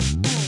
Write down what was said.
Bye.